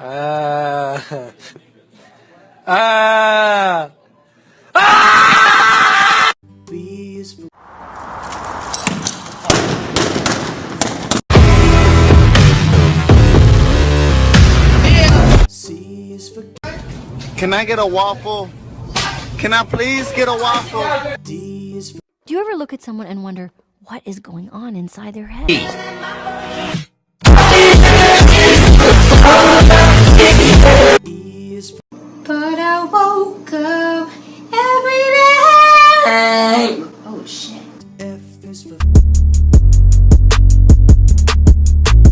Ah. Ah. Ah! B is for C is for Can I get a waffle? Can I please get a waffle? D is for Do you ever look at someone and wonder what is going on inside their head? E But I woke up every day. Oh shit. F is for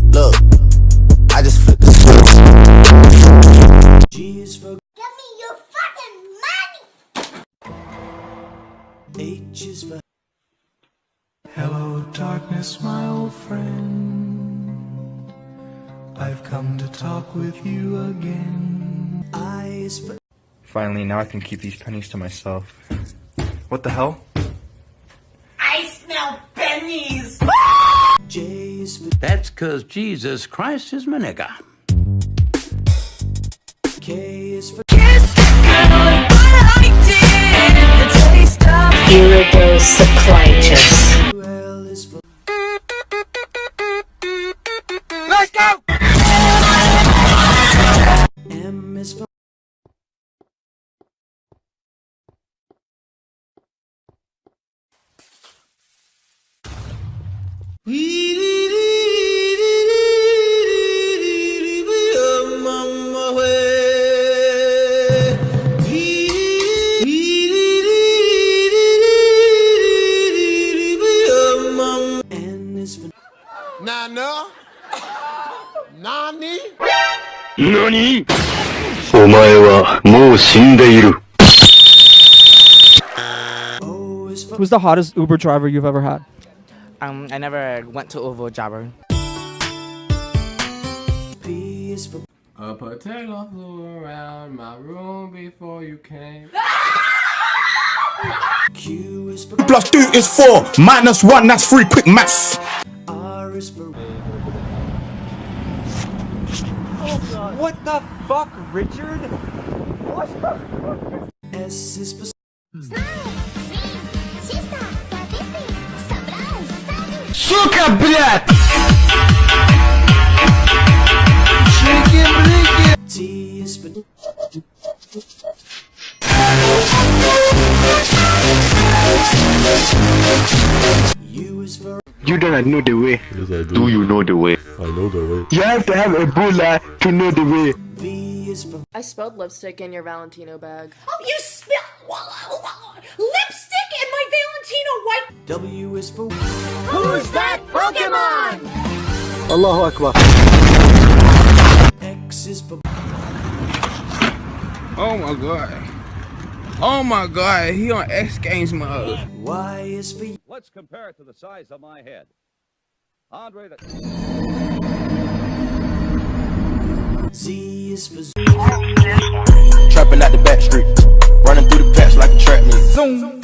Look, I just flipped the switch. G is for Give me your fucking money. H is for Hello, darkness, my old friend. I've come to talk with you again. I is for Finally, now I can keep these pennies to myself. What the hell? J is for That's cause Jesus Christ is my nigga. Nana? Nani? 何お前はもう死んでいる。 O is for Who's the hottest Uber driver you've ever had? Um, I never went to Oovoo Javer. P is A potato flew around my room before you came. Q is for Plus two is four, minus one, that's three. Quick maths. R is for What the fuck, Richard? S is for Сука, блядь! You don't know the way. Yes, do. do. you know the way? I know the way. You have to have Ebola to know the way. I spelled lipstick in your Valentino bag. Oh, you spelled lipstick! Valentino white. W is for Who's that Pokemon? Allahu Akbar. X is for Oh my god. Oh my god, he on X Games mode. Y is for Let's compare it to the size of my head. Andre, the Z is for Trapping out the back street. Running through the patch like a trap meet.